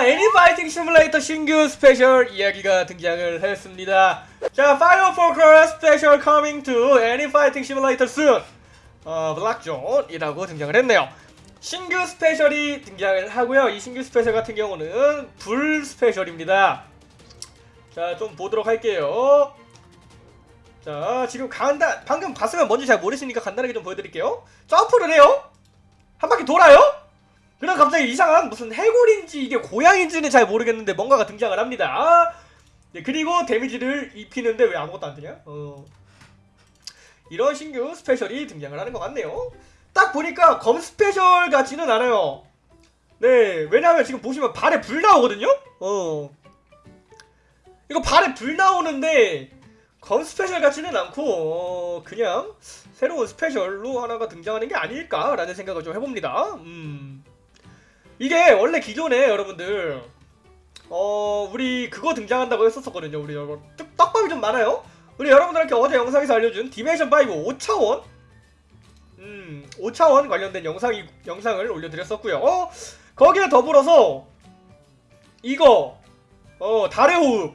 자, 애니파이팅 시뮬레이터 신규 스페셜 이야기가 등장을 했습니다. 자, Fire Focus special coming to 애니파이팅 시뮬레이터 soon 어, BlockZone이라고 등장을 했네요. 신규 스페셜이 등장을 하고요. 이 신규 스페셜 같은 경우는 불 스페셜입니다. 자, 좀 보도록 할게요. 자, 지금 간단 방금 봤으면 뭔지 잘 모르시니까 간단하게 좀 보여드릴게요. 점프를 해요. 한 바퀴 돌아요. 그럼 갑자기 이상한 무슨 해골인지 이게 고양인지는 잘 모르겠는데 뭔가가 등장을 합니다. 네, 그리고 데미지를 입히는데 왜 아무것도 안 되냐? 어. 이런 신규 스페셜이 등장을 하는 것 같네요. 딱 보니까 검 스페셜 같지는 않아요. 네, 왜냐하면 지금 보시면 발에 불 나오거든요? 어. 이거 발에 불 나오는데 검 스페셜 같지는 않고 어, 그냥 새로운 스페셜로 하나가 등장하는 게 아닐까라는 생각을 좀 해봅니다. 음. 이게 원래 기존에 여러분들 어 우리 그거 등장한다고 했었었거든요. 우리 여러분 떡- 떡밥이 좀 많아요. 우리 여러분들께 어제 영상에서 알려준 dimension 5 5차원 음 5차원 관련된 영상이 영상을 올려드렸었고요. 어, 거기에 더불어서 이거 어 달의 호흡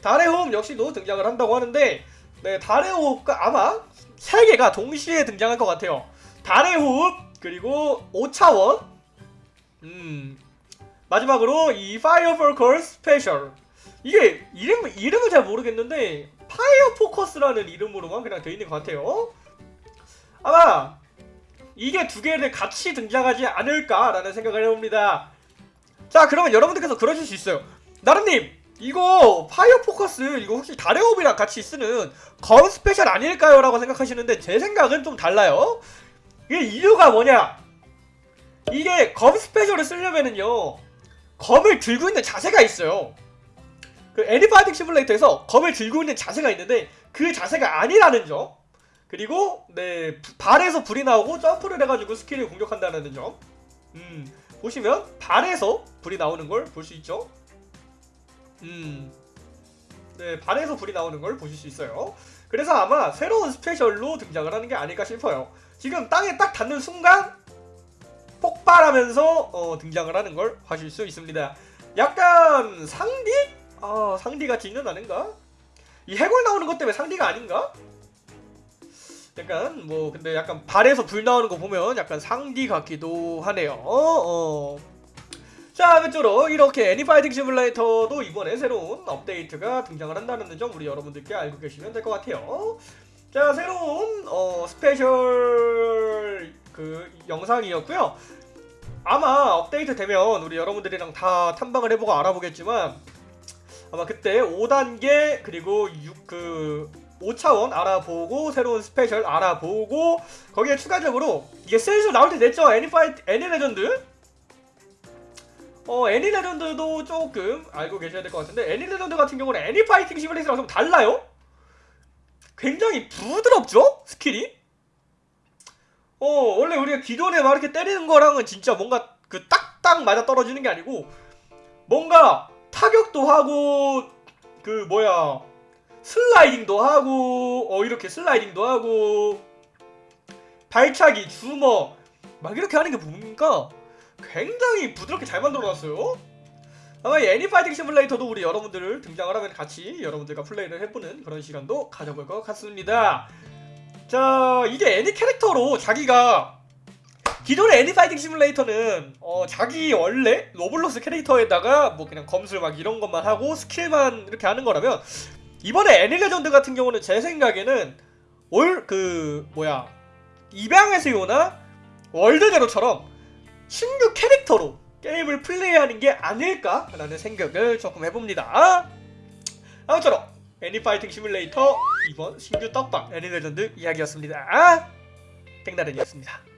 달의 호흡 역시도 등장을 한다고 하는데 네 달의 호흡과 아마 세 개가 동시에 등장할 것 같아요. 달의 호흡 그리고 5차원 음 마지막으로 이 fire focus 스페셜 이게 이름 이름을 잘 모르겠는데 fire focus라는 이름으로만 그냥 되어 있는 것 같아요. 아마 이게 두 개를 같이 등장하지 않을까라는 생각을 해봅니다. 자 그러면 여러분들께서 그러실 수 있어요. 나름님 이거 fire focus 이거 혹시 호흡이랑 같이 쓰는 검 스페셜 아닐까요? 라고 생각하시는데 제 생각은 좀 달라요. 이게 이유가 뭐냐? 이게 검 스페셜을 쓰려면은요 검을 들고 있는 자세가 있어요. 그 애니파이팅 시뮬레이터에서 검을 들고 있는 자세가 있는데 그 자세가 아니라는 점. 그리고 네 부- 발에서 불이 나오고 점프를 해가지고 스킬을 공격한다는 점. 음, 보시면 발에서 불이 나오는 걸 볼 수 있죠? 음, 네 발에서 불이 나오는 걸 보실 수 있어요. 그래서 아마 새로운 스페셜로 등장을 하는 게 아닐까 싶어요. 지금 땅에 딱 닿는 순간 폭발하면서 어, 등장을 하는 걸 하실 수 있습니다. 약간 상디? 아 상디 같지는 않은가? 이 해골 나오는 것 때문에 상디가 아닌가? 약간 뭐 근데 약간 발에서 불 나오는 거 보면 약간 상디 같기도 하네요. 어, 어. 자 아무쪼록 이렇게 애니파이팅 시뮬레이터도 이번에 새로운 업데이트가 등장을 한다는 점 우리 여러분들께 알고 계시면 될 것 같아요. 자 새로운 어, 스페셜 그 영상이었고요. 아마 업데이트 되면 우리 여러분들이랑 다 탐방을 해보고 알아보겠지만 아마 그때 5단계 그리고 6, 그 5차원 알아보고 새로운 스페셜 알아보고 거기에 추가적으로 이게 세일즈 나올 때 됐죠? 애니파이 애니 레전드? 어 애니 레전드도 조금 알고 계셔야 될 것 같은데 애니 레전드 같은 경우는 애니 파이팅 시뮬레이터랑 좀 달라요? 굉장히 부드럽죠? 스킬이 어 원래 우리가 기존에 막 이렇게 때리는 거랑은 진짜 뭔가 그 딱딱 맞아 떨어지는 게 아니고 뭔가 타격도 하고 그 뭐야 슬라이딩도 하고 어 이렇게 슬라이딩도 하고 발차기 주먹 막 이렇게 하는 게 보니까 굉장히 부드럽게 잘 만들어놨어요. 아마 이 애니파이팅 시뮬레이터도 우리 여러분들을 등장을 하면 같이 여러분들과 플레이를 해보는 그런 시간도 가져볼 것 같습니다. 자 이게 애니 캐릭터로 자기가 기존의 애니 파이팅 시뮬레이터는 어, 자기 원래 로블록스 캐릭터에다가 뭐 그냥 검술 막 이런 것만 하고 스킬만 이렇게 하는 거라면 이번에 애니 레전드 같은 경우는 제 생각에는 올 그 뭐야 입양하세요나 월드제로처럼 신규 캐릭터로 게임을 플레이하는 게 아닐까라는 생각을 조금 해봅니다. 아무쪼록 애니 파이팅 시뮬레이터 이번 신규 떡밥 애니 레전드 이야기였습니다. 백나른이었습니다.